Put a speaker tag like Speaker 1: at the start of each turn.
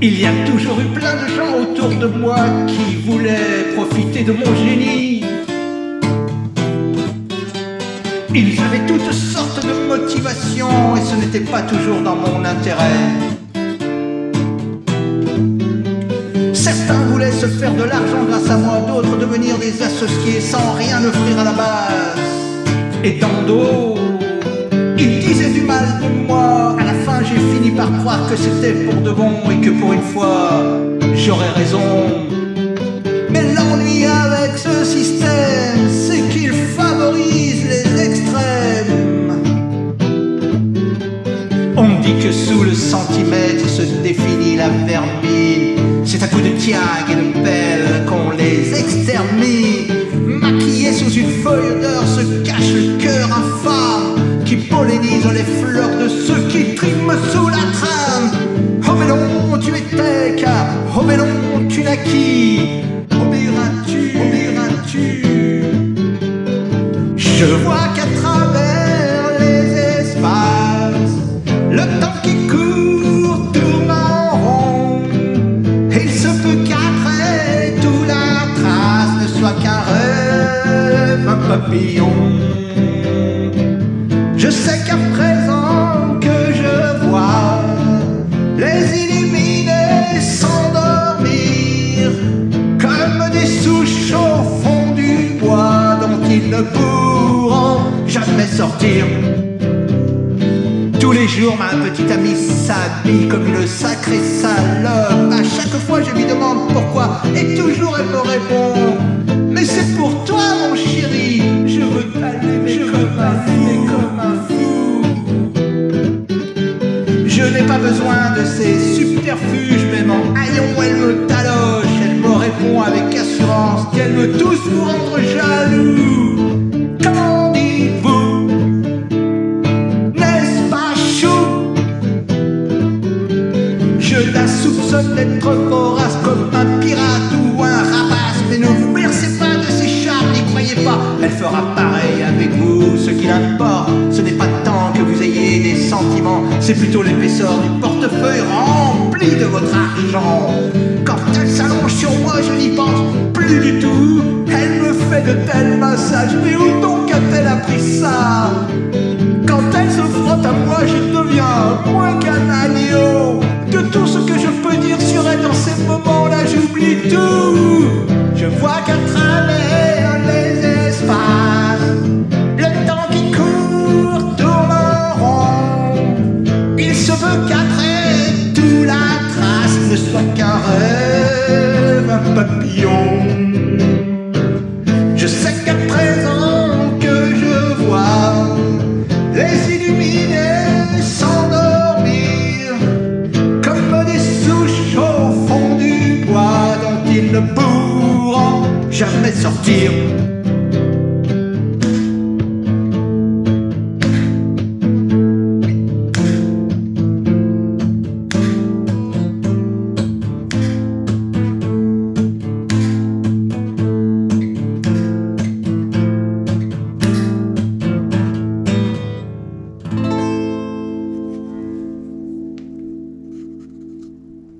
Speaker 1: Il y a toujours eu plein de gens autour de moi qui voulaient profiter de mon génie. Ils avaient toutes sortes de motivations et ce n'était pas toujours dans mon intérêt. Certains voulaient se faire de l'argent grâce à moi, d'autres devenir des associés sans rien offrir à la base. Et tant d'autres, par croire que c'était pour de bon et que pour une fois, j'aurais raison. Mais l'ennui avec ce système, c'est qu'il favorise les extrêmes. On dit que sous le centimètre se définit la vermine. C'est à coup de tiag et de pelle qu'on les extermine. Maquillés sous une feuille d'or se cache le cœur qui pollinise les fleurs de ceux qui triment sous la trame. Oh mais tu étais car, oh mais non, tu naquis. Obéiras-tu, obéiras-tu Je vois qu'à travers les espaces, le temps qui court tourne en rond. Il se peut qu'après tout la trace ne soit qu'un papillon. Je sais qu'à présent que je vois les illuminés s'endormir comme des souches au fond du bois dont ils ne pourront jamais sortir. Tous les jours, ma petite amie s'habille comme une sacrée salope. À chaque fois, je lui demande pourquoi, et toujours elle me répond Mais c'est pour toi, mon chéri. Pas besoin de ces subterfuges, même en haillon, elle me taloche. Elle me répond avec assurance qu'elle veut tous nous rendre jaloux. Qu'en dites-vous? N'est-ce pas chou? Je la soupçonne d'être vorace comme un pirate ou un rapace. Mais ne vous bercez pas de ses charmes, n'y croyez pas. Elle fera pareil avec vous. Ce qui importe, ce n'est pas tant que vous sentiments, c'est plutôt l'épaisseur du portefeuille rempli de votre argent. Quand elle s'allonge sur moi, je n'y pense plus du tout. Elle me fait de tels massages, mais où donc a-t-elle appris ça? Quand elle se frotte à moi, je deviens moins qu'un agneau. De tout ce que je peux dire sur elle dans ces moments-là, j'oublie tout. Je sais qu'à présent que je vois les illuminés s'endormir comme des souches au fond du bois dont ils ne pourront jamais sortir.